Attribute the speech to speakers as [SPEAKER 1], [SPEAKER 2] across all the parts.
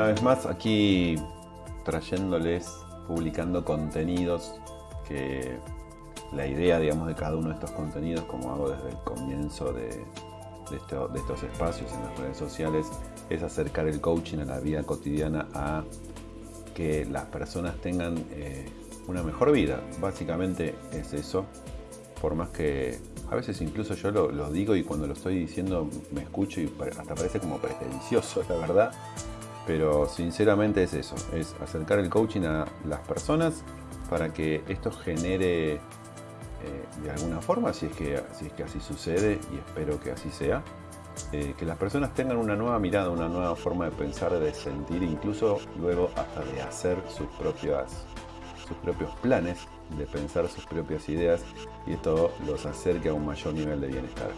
[SPEAKER 1] una vez más aquí trayéndoles, publicando contenidos que la idea, digamos, de cada uno de estos contenidos, como hago desde el comienzo de, estos espacios en las redes sociales, es acercar el coaching a la vida cotidiana a que las personas tengan eh, una mejor vida. Básicamente es eso, por más que a veces incluso yo lo, lo, digo y cuando lo estoy diciendo me escucho y hasta parece como pretencioso, la verdad. Pero sinceramente es eso, es acercar el coaching a las personas para que esto genere eh, de alguna forma, si es, que, si es que así sucede y espero que así sea, eh, que las personas tengan una nueva mirada, una nueva forma de pensar, de sentir, incluso luego hasta de hacer sus, propias, sus propios planes, de pensar sus propias ideas y esto los acerque a un mayor nivel de bienestar.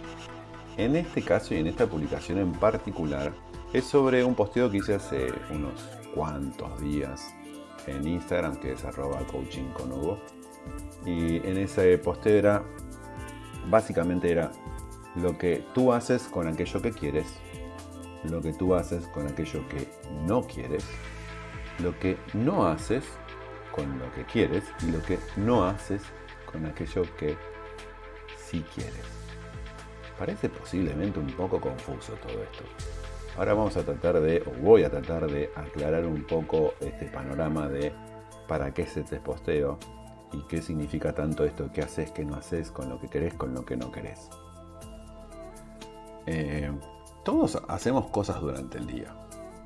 [SPEAKER 1] En este caso y en esta publicación en particular, es sobre un posteo que hice hace unos cuantos días en Instagram, que es arroba coaching con Hugo. Y en ese posteo era, básicamente era lo que tú haces con aquello que quieres, lo que tú haces con aquello que no quieres, lo que no haces con lo que quieres y lo que no haces con aquello que sí quieres. Parece posiblemente un poco confuso todo esto. Ahora vamos a tratar de, o voy a tratar de aclarar un poco este panorama de para qué es este posteo y qué significa tanto esto, qué haces, qué no haces, con lo que querés, con lo que no querés. Eh, todos hacemos cosas durante el día,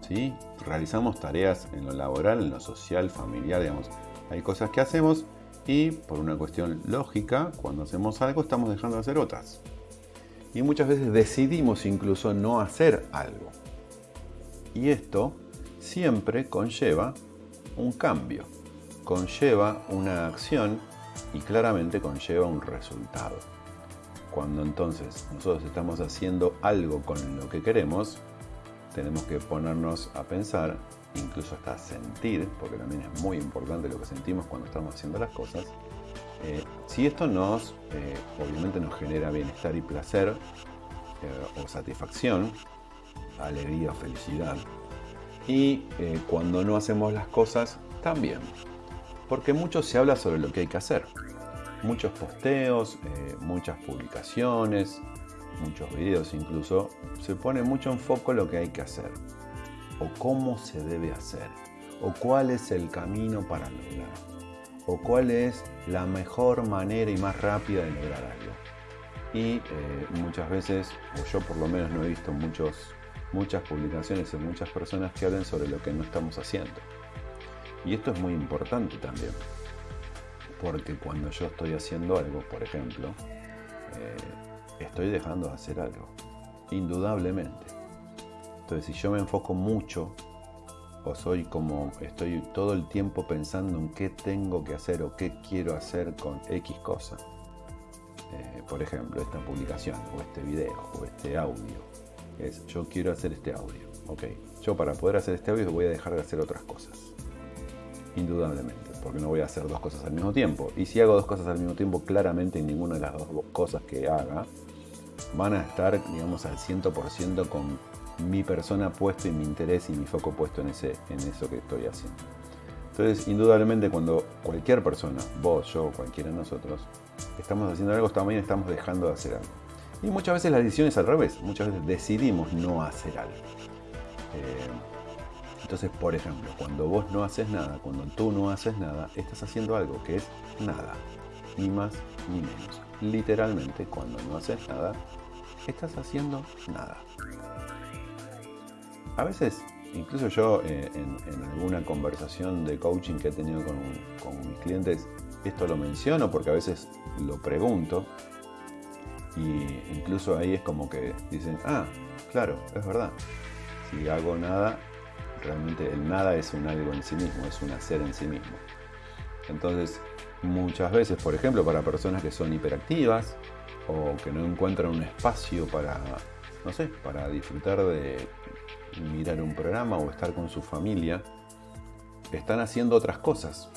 [SPEAKER 1] ¿sí? Realizamos tareas en lo laboral, en lo social, familiar, digamos. Hay cosas que hacemos y por una cuestión lógica, cuando hacemos algo estamos dejando de hacer otras y muchas veces decidimos incluso no hacer algo. Y esto siempre conlleva un cambio, conlleva una acción y claramente conlleva un resultado. Cuando entonces nosotros estamos haciendo algo con lo que queremos, tenemos que ponernos a pensar, incluso hasta sentir, porque también es muy importante lo que sentimos cuando estamos haciendo las cosas, eh, si esto nos, eh, nos genera bienestar y placer eh, o satisfacción, alegría o felicidad, y cuando no hacemos las cosas, también. Porque mucho se habla sobre lo que hay que hacer. Muchos posteos, muchas publicaciones, muchos videos incluso, se pone mucho en foco lo que hay que hacer, o cómo se debe hacer, o cuál es el camino para lograrlo o cuál es la mejor manera y más rápida de lograr algo. Y eh, muchas veces, o yo por lo menos no he visto muchos, muchas publicaciones de muchas personas que hablen sobre lo que no estamos haciendo. Y esto es muy importante también, porque cuando yo estoy haciendo algo, por ejemplo, eh, estoy dejando de hacer algo, indudablemente. Entonces, si yo me enfoco mucho o soy como estoy todo el tiempo pensando en qué tengo que hacer o qué quiero hacer con X cosa. Eh, por ejemplo, esta publicación o este video o este audio. Es yo quiero hacer este audio. Ok, yo para poder hacer este audio voy a dejar de hacer otras cosas. Indudablemente, porque no voy a hacer dos cosas al mismo tiempo. Y si hago dos cosas al mismo tiempo, claramente ninguna de las dos cosas que haga van a estar, digamos, al 100% con mi persona puesto y mi interés y mi foco puesto en, ese, en eso que estoy haciendo. Entonces, indudablemente cuando cualquier persona, vos, yo, cualquiera de nosotros, estamos haciendo algo, también estamos dejando de hacer algo. Y muchas veces la decisión es al revés, muchas veces decidimos no hacer algo. Eh, entonces, por ejemplo, cuando vos no haces nada, cuando tú no haces nada, estás haciendo algo que es nada, ni más ni menos. Literalmente, cuando no haces nada, estás haciendo nada. A veces, incluso yo eh, en, alguna conversación de coaching que he tenido con, mis clientes, esto lo menciono porque a veces lo pregunto y incluso ahí es como que dicen, ah, claro, es verdad. Si hago nada, realmente el nada es un algo en sí mismo, es un hacer en sí mismo. Entonces, muchas veces, por ejemplo, para personas que son hiperactivas o que no encuentran un espacio para, no sé, para disfrutar de mirar un programa o estar con su familia, están haciendo otras cosas.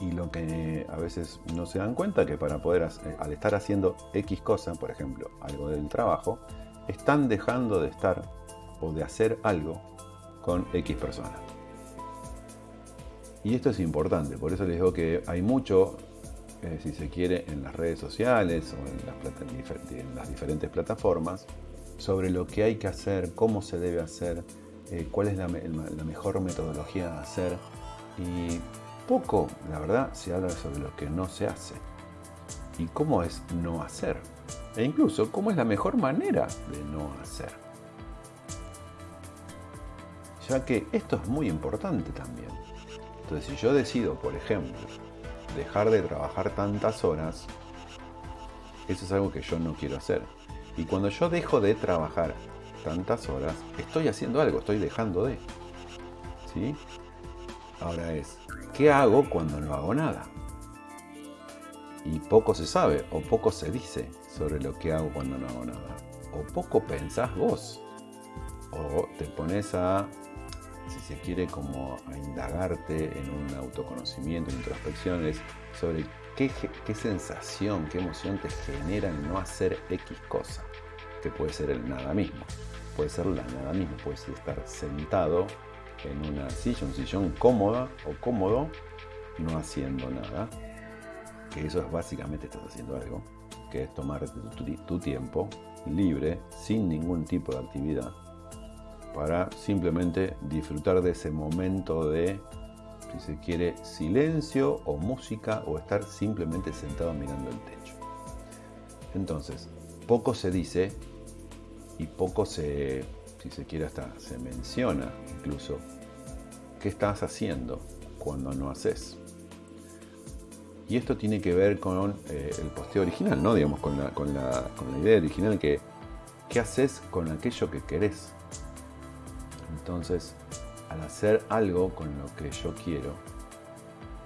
[SPEAKER 1] Y lo que a veces no se dan cuenta que para poder, eh, al estar haciendo X cosa, por ejemplo, algo del trabajo, están dejando de estar o de hacer algo con X persona. Y esto es importante, por eso les digo que hay mucho, eh, si se quiere, en las redes sociales o en las, diferentes plataformas sobre lo que hay que hacer, cómo se debe hacer, eh, cuál es la, la mejor metodología de hacer. Y poco, la verdad, se habla sobre lo que no se hace y cómo es no hacer. E incluso cómo es la mejor manera de no hacer. Ya que esto es muy importante también. Entonces, si yo decido, por ejemplo, dejar de trabajar tantas horas, eso es algo que yo no quiero hacer. Y cuando yo dejo de trabajar tantas horas, estoy haciendo algo, estoy dejando de. ¿Sí? Ahora es, ¿qué hago cuando no hago nada? Y poco se sabe o poco se dice sobre lo que hago cuando no hago nada. O poco pensás vos. O te pones a si se quiere, como a indagarte en un autoconocimiento, en introspecciones, sobre qué, sensación, qué emoción te genera no hacer X cosa, que puede ser el nada mismo, puede ser la nada mismo, puede ser estar sentado en una silla, un sillón cómoda o cómodo, no haciendo nada, que eso es básicamente estás haciendo algo, que es tomar tu tiempo libre, sin ningún tipo de actividad, para simplemente disfrutar de ese momento de, si se quiere, silencio o música o estar simplemente sentado mirando el techo. Entonces, poco se dice y poco se, si se quiere, hasta se menciona incluso qué estás haciendo cuando no haces. Y esto tiene que ver con eh, el posteo original, ¿no? Digamos, con la, con la, con la idea original que qué haces con aquello que querés entonces, hacer algo con lo que yo quiero,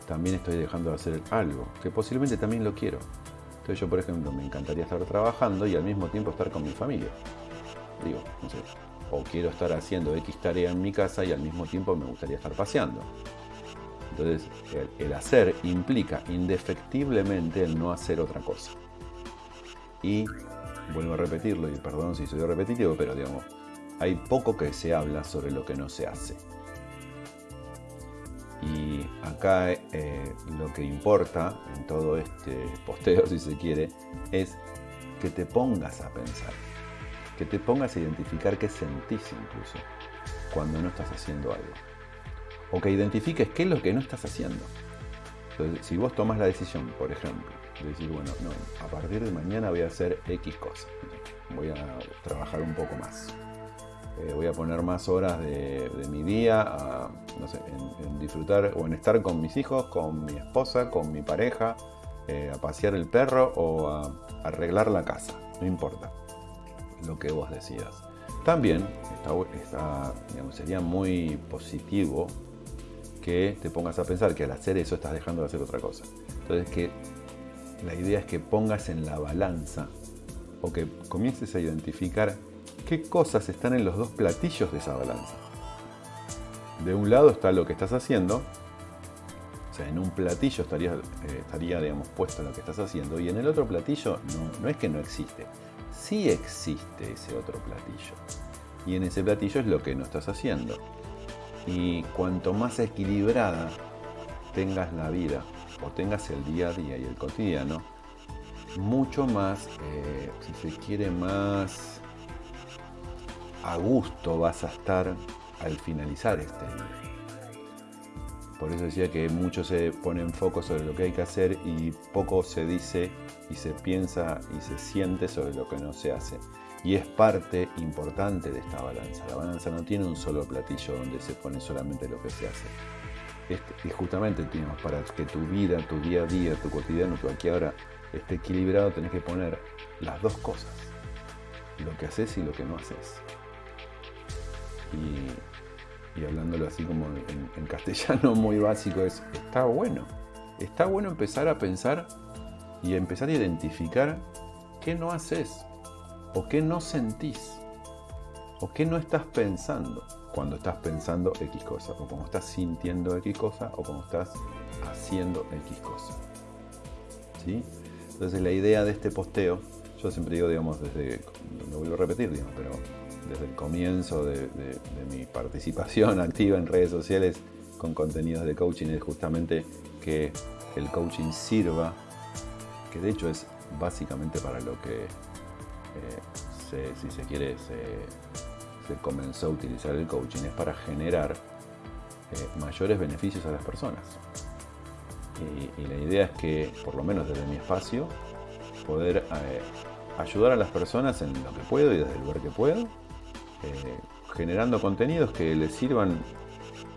[SPEAKER 1] también estoy dejando de hacer algo, que posiblemente también lo quiero. Entonces yo, por ejemplo, me encantaría estar trabajando y al mismo tiempo estar con mi familia. Digo, no sé, o quiero estar haciendo X tarea en mi casa y al mismo tiempo me gustaría estar paseando. Entonces, el, el hacer implica indefectiblemente el no hacer otra cosa. Y vuelvo a repetirlo, y perdón si soy repetitivo, pero digamos, hay poco que se habla sobre lo que no se hace. Y acá eh, lo que importa en todo este posteo, si se quiere, es que te pongas a pensar, que te pongas a identificar qué sentís incluso cuando no estás haciendo algo. O que identifiques qué es lo que no estás haciendo. Entonces, si vos tomas la decisión, por ejemplo, de decir, bueno, no, a partir de mañana voy a hacer X cosas, voy a trabajar un poco más eh, voy a poner más horas de, mi día en, disfrutar o en estar con mis hijos, con mi esposa, con mi pareja, eh, a pasear el perro o a, arreglar la casa. No importa lo que vos decidas. También sería muy positivo que te pongas a pensar que al hacer eso estás dejando de hacer otra cosa. Entonces que la idea es que pongas en la balanza o que comiences a identificar qué cosas están en los dos platillos de esa balanza. De un lado está lo que estás haciendo, o sea, en un platillo estaría, eh, estaría digamos, puesto lo que estás haciendo, y en el otro platillo no, no es que no existe, sí existe ese otro platillo. Y en ese platillo es lo que no estás haciendo. Y cuanto más equilibrada tengas la vida, o tengas el día a día y el cotidiano, mucho más, eh, si se quiere, más a gusto vas a estar al finalizar este día. Por eso decía que mucho se pone foco sobre lo que hay que hacer y poco se dice y se piensa y se siente sobre lo que no se hace. Y es parte importante de esta balanza. La balanza no tiene un solo platillo donde se pone solamente lo que se hace. Y justamente para que tu vida, tu día a día, tu cotidiano, tu aquí ahora esté equilibrado, tenés que poner las dos cosas. Lo que haces y lo que no haces y, hablándolo así como en, castellano muy básico, es, está bueno. Está bueno empezar a pensar y empezar a identificar qué no haces o qué no sentís o qué no estás pensando cuando estás pensando X cosa o cuando estás sintiendo X cosa o cuando estás haciendo X cosa. ¿Sí? Entonces la idea de este posteo, yo siempre digo, digamos, desde, lo vuelvo a repetir, digamos, pero desde el comienzo de, mi participación activa en redes sociales con contenidos de coaching es justamente que el coaching sirva, que de hecho es básicamente para lo que, eh, si se quiere, se, comenzó a utilizar el coaching, es para generar eh, mayores beneficios a las personas. Y, la idea es que, por lo menos desde mi espacio, poder eh, ayudar a las personas en lo que puedo y desde el lugar que puedo, eh, generando contenidos que les sirvan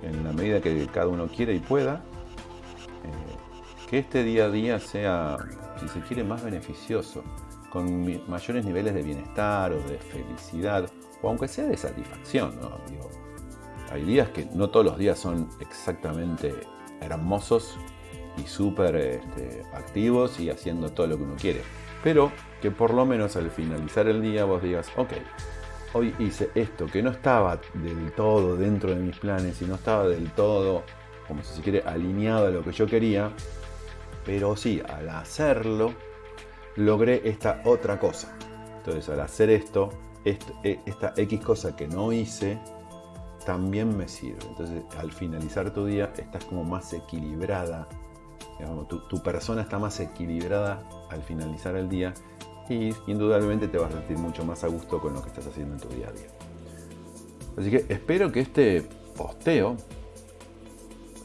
[SPEAKER 1] en la medida que cada uno quiera y pueda, eh, que este día a día sea, si se quiere, más beneficioso, con mayores niveles de bienestar o de felicidad, o aunque sea de satisfacción. hay días que no todos los días son exactamente hermosos y súper este, activos y haciendo todo lo que uno quiere. Pero que por lo menos al finalizar el día vos digas, ok, hoy hice esto que no estaba del todo dentro de mis planes y no estaba del todo, como si se quiere, alineado a lo que yo quería, pero sí, al hacerlo, logré esta otra cosa. Entonces, al hacer esto, e, esta X cosa que no hice, también me sirve. Entonces, al finalizar tu día, estás como más equilibrada tu, persona está más equilibrada al finalizar el día y indudablemente te vas a sentir mucho más a gusto con lo que estás haciendo en tu día a día. Así que espero que este posteo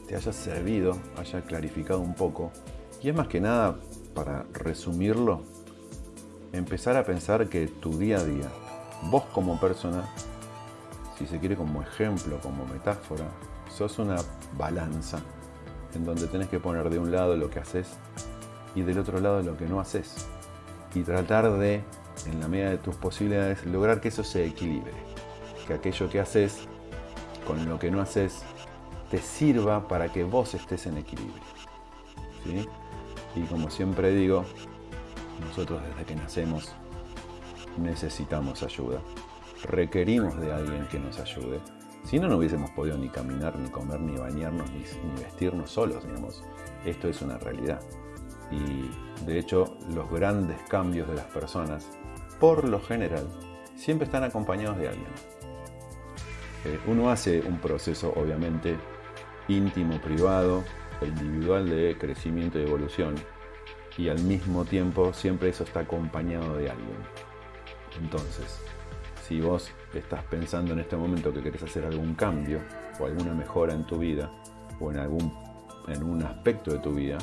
[SPEAKER 1] te haya servido, haya clarificado un poco y es más que nada para resumirlo, empezar a pensar que tu día a día, vos como persona, si se quiere como ejemplo, como metáfora, sos una balanza en donde tenés que poner de un lado lo que haces y del otro lado lo que no haces. Y tratar de, en la medida de tus posibilidades, lograr que eso se equilibre. Que aquello que haces con lo que no haces te sirva para que vos estés en equilibrio. Y como siempre digo, nosotros desde que nacemos necesitamos ayuda. Requerimos de alguien que nos ayude si no, no hubiésemos podido ni caminar, ni comer, ni bañarnos, ni, vestirnos solos, digamos. Esto es una realidad. Y de hecho, los grandes cambios de las personas, por lo general, siempre están acompañados de alguien. Eh, uno hace un proceso, obviamente, íntimo, privado, individual de crecimiento y evolución, y al mismo tiempo siempre eso está acompañado de alguien. Entonces, si vos estás pensando en este momento que querés hacer algún cambio o alguna mejora en tu vida o en algún en un aspecto de tu vida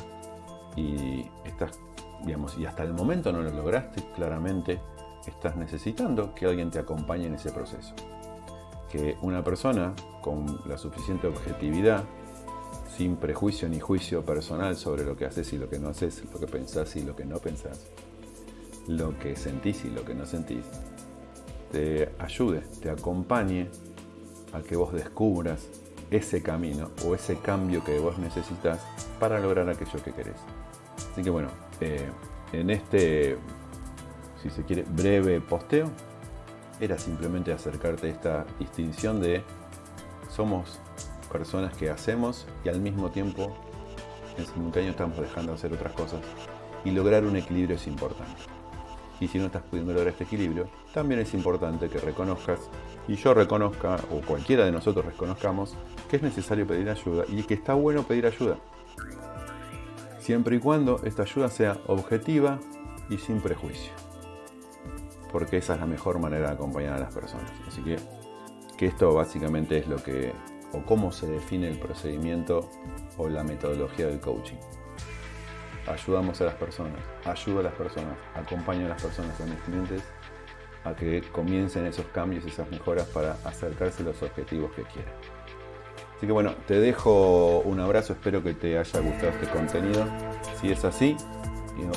[SPEAKER 1] y estás, digamos, y hasta el momento no lo lograste, claramente estás necesitando que alguien te acompañe en ese proceso. Que una persona con la suficiente objetividad, sin prejuicio ni juicio personal sobre lo que haces y lo que no haces, lo que pensás y lo que no pensás, lo que sentís y lo que no sentís, te ayude, te acompañe a que vos descubras ese camino o ese cambio que vos necesitas para lograr aquello que querés. Así que bueno, eh, en este, si se quiere, breve posteo, era simplemente acercarte a esta distinción de somos personas que hacemos y al mismo tiempo en simultáneo estamos dejando de hacer otras cosas y lograr un equilibrio es importante. Y si no estás pudiendo lograr este equilibrio, también es importante que reconozcas, y yo reconozca, o cualquiera de nosotros reconozcamos, que es necesario pedir ayuda y que está bueno pedir ayuda. Siempre y cuando esta ayuda sea objetiva y sin prejuicio. Porque esa es la mejor manera de acompañar a las personas. Así que, que esto básicamente es lo que, o cómo se define el procedimiento o la metodología del coaching ayudamos a las personas, ayudo a las personas, acompaño a las personas, a mis clientes, a que comiencen esos cambios, esas mejoras para acercarse a los objetivos que quieren. Así que bueno, te dejo un abrazo, espero que te haya gustado este contenido. Si es así,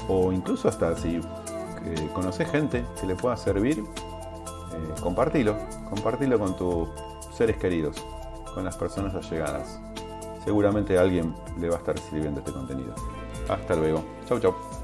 [SPEAKER 1] o incluso hasta si eh, conoces gente que le pueda servir, eh, compartilo, compartilo con tus seres queridos, con las personas allegadas. Seguramente a alguien le va a estar sirviendo este contenido. Hasta luego. Chau, chau.